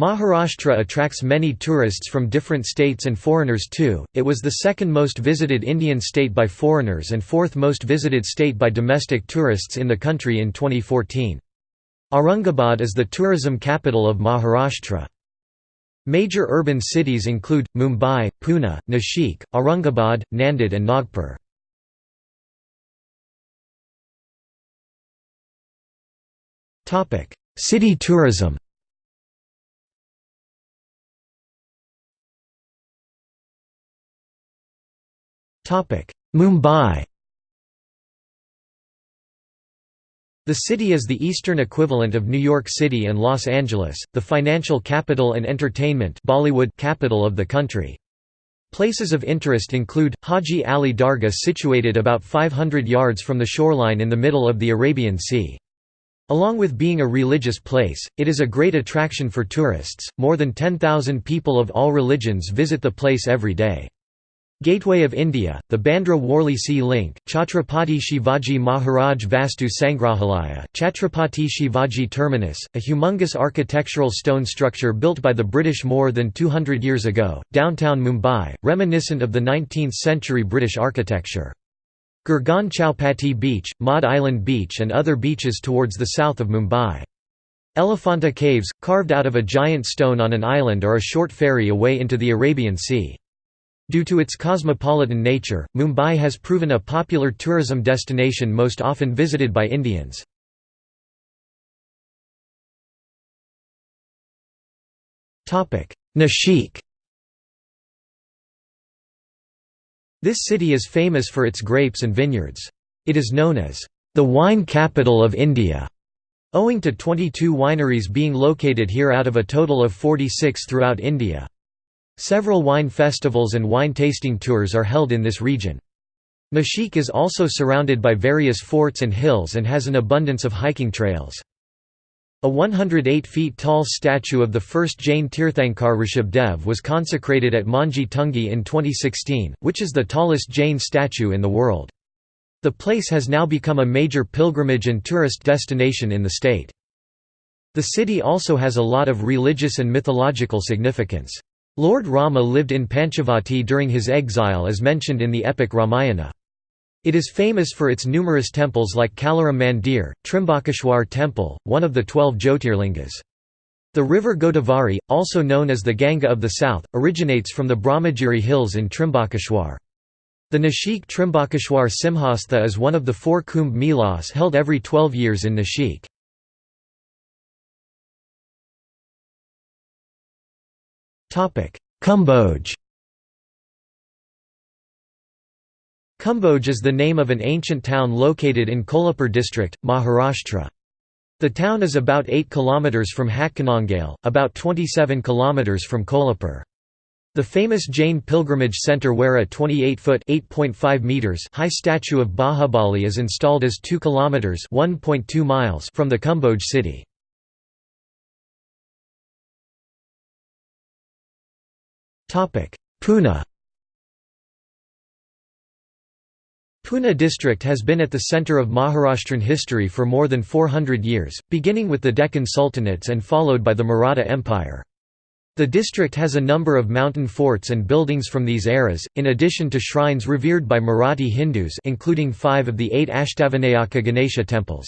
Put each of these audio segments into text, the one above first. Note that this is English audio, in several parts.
Maharashtra attracts many tourists from different states and foreigners too. It was the second most visited Indian state by foreigners and fourth most visited state by domestic tourists in the country in 2014. Aurangabad is the tourism capital of Maharashtra. Major urban cities include Mumbai, Pune, Nashik, Aurangabad, Nanded and Nagpur. City tourism. Mumbai The city is the eastern equivalent of New York City and Los Angeles, the financial capital and entertainment Bollywood capital of the country. Places of interest include, Haji Ali Dargah situated about 500 yards from the shoreline in the middle of the Arabian Sea. Along with being a religious place, it is a great attraction for tourists, more than 10,000 people of all religions visit the place every day. Gateway of India, the Bandra-Worli Sea Link, Chhatrapati Shivaji Maharaj Vastu Sangrahalaya, Chhatrapati Shivaji Terminus, a humongous architectural stone structure built by the British more than 200 years ago, downtown Mumbai, reminiscent of the 19th-century British architecture. Girgaon Chowpatty Beach, Maud Island Beach and other beaches towards the south of Mumbai. Elephanta Caves, carved out of a giant stone on an island are a short ferry away into the Arabian Sea. Due to its cosmopolitan nature, Mumbai has proven a popular tourism destination most often visited by Indians. Nashik This city is famous for its grapes and vineyards. It is known as the wine capital of India, owing to 22 wineries being located here out of a total of 46 throughout India. Several wine festivals and wine tasting tours are held in this region. Nashik is also surrounded by various forts and hills and has an abundance of hiking trails. A 108 feet tall statue of the first Jain Tirthankar Rishabdev was consecrated at Mangi Tungi in 2016, which is the tallest Jain statue in the world. The place has now become a major pilgrimage and tourist destination in the state. The city also has a lot of religious and mythological significance. Lord Rama lived in Panchavati during his exile as mentioned in the epic Ramayana. It is famous for its numerous temples like Kalaram Mandir, Trimbakeshwar temple, one of the twelve Jyotirlingas. The river Godavari, also known as the Ganga of the South, originates from the Brahmagiri hills in Trimbakeshwar. The Nashik Trimbakeshwar Simhastha is one of the four Kumbh Melas held every twelve years in Nashik. Kumbhoj Kumbhoj is the name of an ancient town located in Kolhapur district, Maharashtra. The town is about 8 km from Hatkanangale, about 27 km from Kolhapur. The famous Jain pilgrimage centre where a 28-foot (8.5 meters) high statue of Bahubali is installed is 2 km (1.2 miles) from the Kumbhoj city. Pune Pune district has been at the centre of Maharashtran history for more than 400 years, beginning with the Deccan Sultanates and followed by the Maratha Empire. The district has a number of mountain forts and buildings from these eras, in addition to shrines revered by Marathi Hindus including five of the eight Ashtavinayaka Ganesha temples.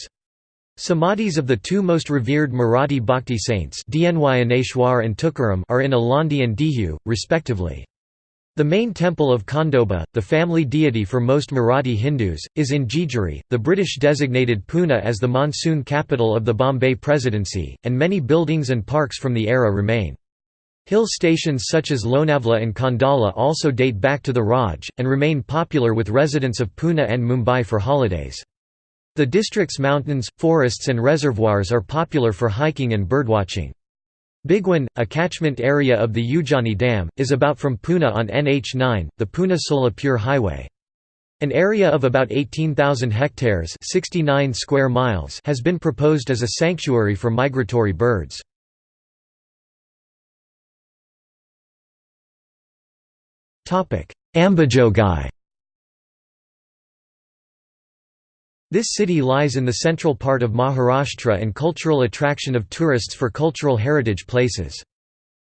Samadhis of the two most revered Marathi bhakti saints Dnyaneshwar and Tukaram are in Alandi and Dehu, respectively. The main temple of Khandoba, the family deity for most Marathi Hindus, is in Jejuri. The British designated Pune as the monsoon capital of the Bombay Presidency, and many buildings and parks from the era remain. Hill stations such as Lonavla and Khandala also date back to the Raj, and remain popular with residents of Pune and Mumbai for holidays. The district's mountains, forests and reservoirs are popular for hiking and birdwatching. Bhigwan, a catchment area of the Ujjani Dam, is about from Pune on NH9, the Pune-Solapur highway. An area of about 18,000 hectares 69 square miles has been proposed as a sanctuary for migratory birds. Ambajogai This city lies in the central part of Maharashtra and cultural attraction of tourists for cultural heritage places.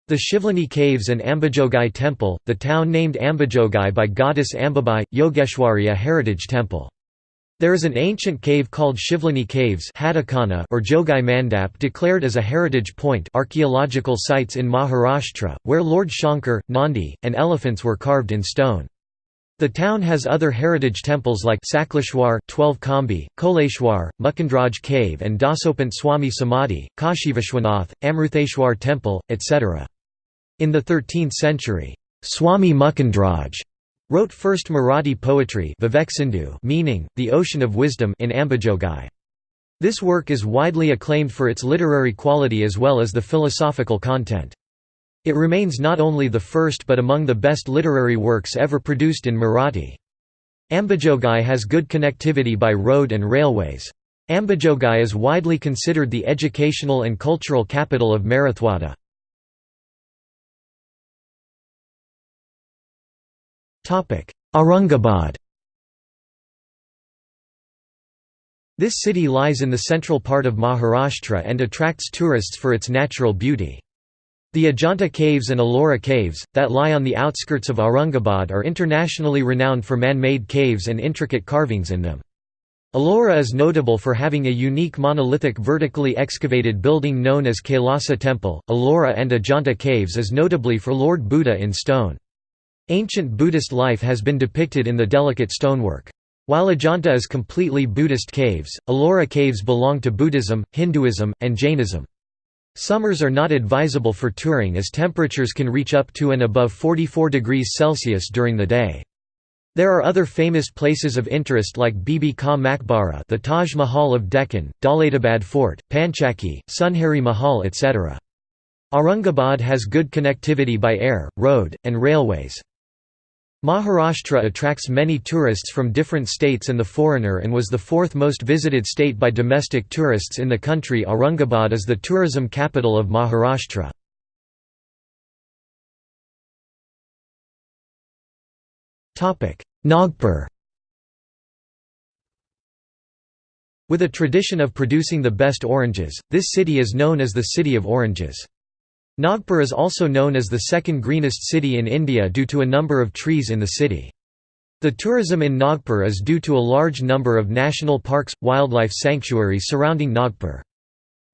The Shivlani Caves and Ambajogai Temple, the town named Ambajogai by goddess Ambabai, Yogeshwari a heritage temple. There is an ancient cave called Shivlani Caves or Jogai Mandap declared as a heritage point archaeological sites in Maharashtra, where Lord Shankar, Nandi, and elephants were carved in stone. The town has other heritage temples like Sakleshwar 12 Kambi, Koleshwar, Mukundraj Cave and Dasopant Swami Samadhi, Kashivishwanath, Amrutheshwar Temple, etc. In the 13th century, Swami Mukundraj wrote first Marathi poetry meaning, the ocean of wisdom in Ambajogai. This work is widely acclaimed for its literary quality as well as the philosophical content. It remains not only the first but among the best literary works ever produced in Marathi. Ambajogai has good connectivity by road and railways. Ambajogai is widely considered the educational and cultural capital of Marathwada. Aurangabad This city lies in the central part of Maharashtra and attracts tourists for its natural beauty. The Ajanta Caves and Ellora Caves, that lie on the outskirts of Aurangabad are internationally renowned for man-made caves and intricate carvings in them. Ellora is notable for having a unique monolithic vertically excavated building known as Kailasa Temple. Ellora and Ajanta Caves is notably for Lord Buddha in stone. Ancient Buddhist life has been depicted in the delicate stonework. While Ajanta is completely Buddhist caves, Ellora caves belong to Buddhism, Hinduism, and Jainism. Summers are not advisable for touring as temperatures can reach up to and above 44 degrees Celsius during the day. There are other famous places of interest like Bibi Ka Maqbara the Taj Mahal of Deccan, Daulatabad Fort, Panchakki, Sunhari Mahal etc. Aurangabad has good connectivity by air, road, and railways. Maharashtra attracts many tourists from different states and the foreigner and was the fourth most visited state by domestic tourists in the country Aurangabad is the tourism capital of Maharashtra. Nagpur With a tradition of producing the best oranges, this city is known as the City of Oranges. Nagpur is also known as the second greenest city in India due to a number of trees in the city. The tourism in Nagpur is due to a large number of national parks, wildlife sanctuaries surrounding Nagpur.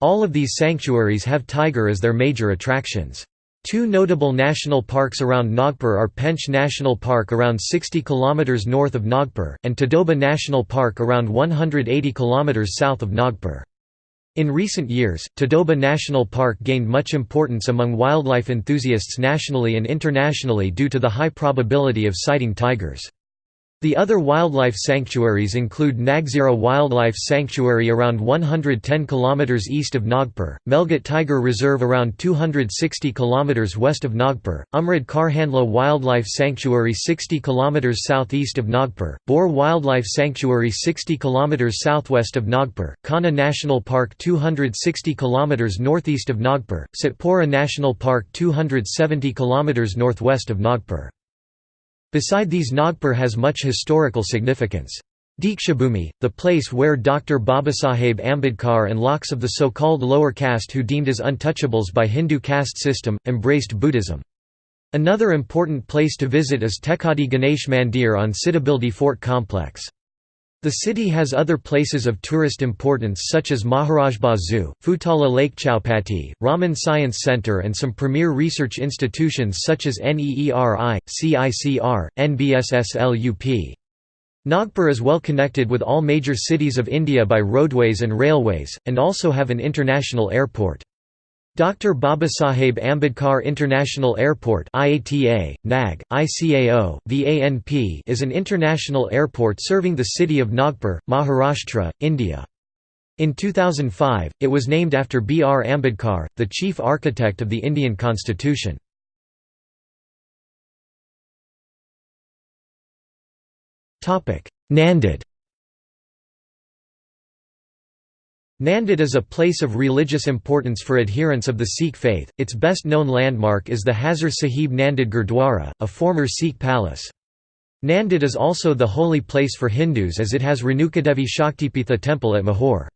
All of these sanctuaries have tiger as their major attractions. Two notable national parks around Nagpur are Pench National Park around 60 km north of Nagpur, and Tadoba National Park around 180 km south of Nagpur. In recent years, Tadoba National Park gained much importance among wildlife enthusiasts nationally and internationally due to the high probability of sighting tigers. The other wildlife sanctuaries include Nagzira Wildlife Sanctuary around 110 km east of Nagpur, Melghat Tiger Reserve around 260 km west of Nagpur, Umred Karhandla Wildlife Sanctuary 60 km southeast of Nagpur, Bor Wildlife Sanctuary 60 km southwest of Nagpur, Kanha National Park 260 km northeast of Nagpur, Satpura National Park 270 km northwest of Nagpur. Beside these Nagpur has much historical significance. Dikshabhumi, the place where Dr. Babasaheb Ambedkar and lakhs of the so-called lower caste who deemed as untouchables by Hindu caste system, embraced Buddhism. Another important place to visit is Tekadi Ganesh Mandir on Sitabuldi Fort Complex. The city has other places of tourist importance such as Maharajbagh Zoo, Futala Lake Chowpatty, Raman Science Center and some premier research institutions such as NEERI, CICR, NBSSLUP. Nagpur is well connected with all major cities of India by roadways and railways, and also have an international airport. Dr. Babasaheb Ambedkar International Airport IATA, NAG, ICAO, VANP is an international airport serving the city of Nagpur, Maharashtra, India. In 2005, it was named after B. R. Ambedkar, the chief architect of the Indian constitution. Nanded Nanded is a place of religious importance for adherents of the Sikh faith. Its best known landmark is the Hazur Sahib Nanded Gurdwara, a former Sikh palace. Nanded is also the holy place for Hindus as it has Renukadevi Shaktipitha temple at Mahur.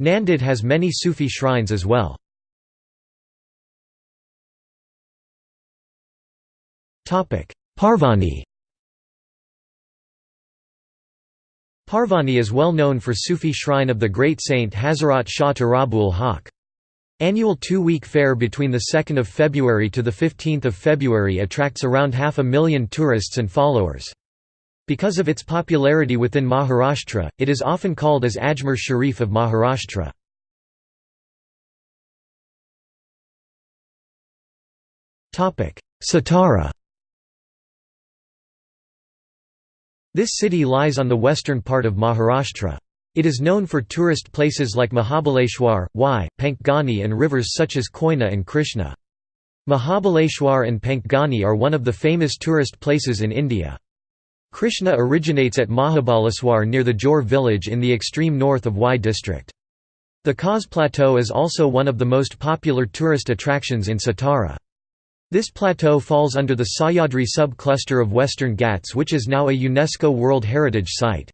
Nanded has many Sufi shrines as well. Parbhani Parbhani is well known for Sufi shrine of the great saint Hazrat Shah Turabul Haq. Annual two-week fair between 2 February to 15 February attracts around half a million tourists and followers. Because of its popularity within Maharashtra, it is often called as Ajmer Sharif of Maharashtra. Satara This city lies on the western part of Maharashtra. It is known for tourist places like Mahabaleshwar, Wai, Panchgani and rivers such as Koyna and Krishna. Mahabaleshwar and Panchgani are one of the famous tourist places in India. Krishna originates at Mahabaleshwar near the Jor village in the extreme north of Wai district. The Kaas Plateau is also one of the most popular tourist attractions in Satara. This plateau falls under the Sahyadri sub-cluster of Western Ghats which is now a UNESCO World Heritage Site.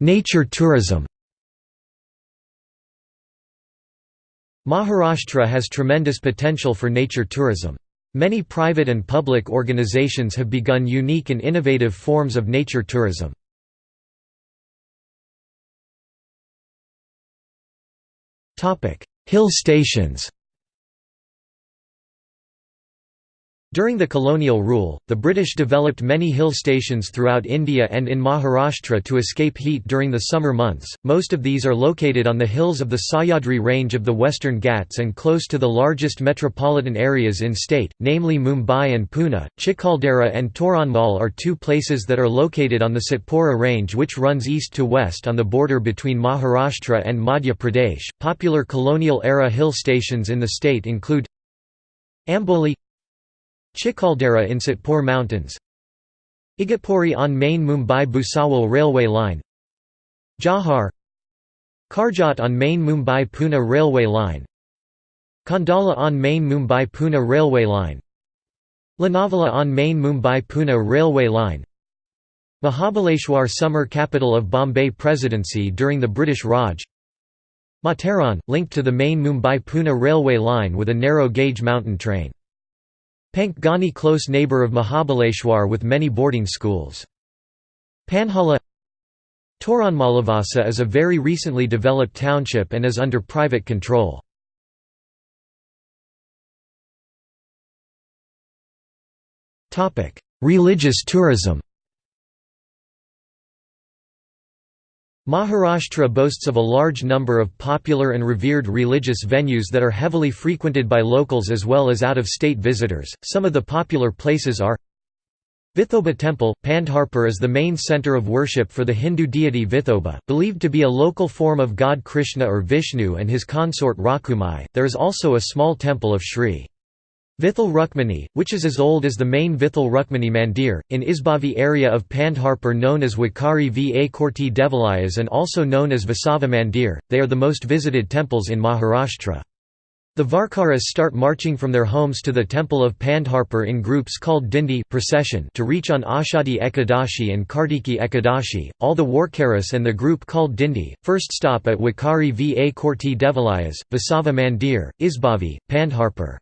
Nature tourism Maharashtra has tremendous potential for nature tourism. Many private and public organizations have begun unique and innovative forms of nature tourism. Hill stations During the colonial rule, the British developed many hill stations throughout India and in Maharashtra to escape heat during the summer months. Most of these are located on the hills of the Sahyadri range of the Western Ghats and close to the largest metropolitan areas in state, namely Mumbai and Pune. Chikhaldara and Toranmal are two places that are located on the Satpura range which runs east to west on the border between Maharashtra and Madhya Pradesh. Popular colonial era hill stations in the state include Amboli Chikhaldara in Satpur Mountains. Igatpuri on main Mumbai-Bhusawal railway line. Jawhar Karjat on main Mumbai-Pune railway line. Khandala on main Mumbai-Pune railway line. Lonavala on main Mumbai-Pune railway line. Mahabaleshwar summer capital of Bombay Presidency during the British Raj. Matheran, linked to the main Mumbai-Pune railway line with a narrow-gauge mountain train Panchgani close neighbor of Mahabaleshwar with many boarding schools. Panhala Toranmal Lavasa is a very recently developed township and is under private control. Religious tourism Maharashtra boasts of a large number of popular and revered religious venues that are heavily frequented by locals as well as out-of-state visitors. Some of the popular places are Vithoba Temple, Pandharpur is the main center of worship for the Hindu deity Vithoba, believed to be a local form of god Krishna or Vishnu and his consort Rakhumai. There is also a small temple of Sri Vithal Rukmani, which is as old as the main Vithal Rukmani Mandir, in Isbavi area of Pandharpur known as Wakari va Korti Devalayas and also known as Vasava Mandir, they are the most visited temples in Maharashtra. The Varkaras start marching from their homes to the temple of Pandharpur in groups called Dindi procession to reach on Ashadi Ekadashi and Kartiki Ekadashi. All the Warkaras and the group called Dindi, first stop at Wakari va Korti Devalayas, Vasava Mandir, Isbavi, Pandharpur.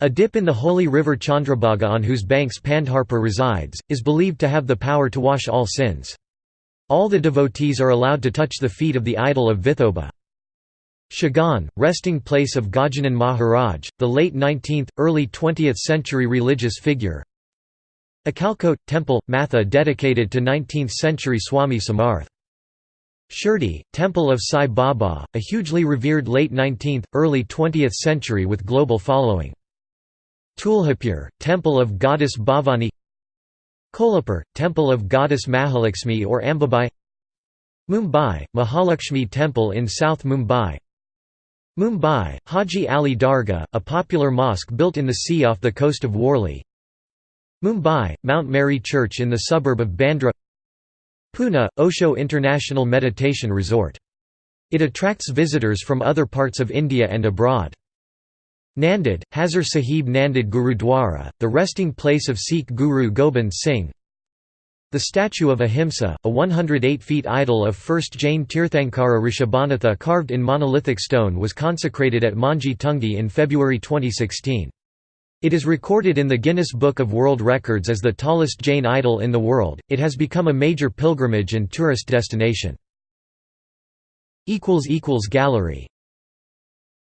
A dip in the holy river Chandrabhaga on whose banks Pandharpur resides, is believed to have the power to wash all sins. All the devotees are allowed to touch the feet of the idol of Vithoba. Shegaon, resting place of Gajanan Maharaj, the late 19th, early 20th century religious figure. Akkalkot, temple, Matha dedicated to 19th century Swami Samarth. Shirdi, temple of Sai Baba, a hugely revered late 19th, early 20th century with global following. Tuljapur, temple of goddess Bhavani Kolhapur, temple of goddess Mahalakshmi or Ambabai Mumbai, Mahalakshmi temple in South Mumbai Mumbai, Haji Ali Dargah, a popular mosque built in the sea off the coast of Worli Mumbai, Mount Mary Church in the suburb of Bandra Pune, Osho International Meditation Resort. It attracts visitors from other parts of India and abroad. Nanded, Hazur Sahib Nanded Gurudwara, the resting place of Sikh Guru Gobind Singh The statue of Ahimsa, a 108 feet idol of 1st Jain Tirthankara Rishabhanatha carved in monolithic stone was consecrated at Mangi Tungi in February 2016. It is recorded in the Guinness Book of World Records as the tallest Jain idol in the world. It has become a major pilgrimage and tourist destination. Gallery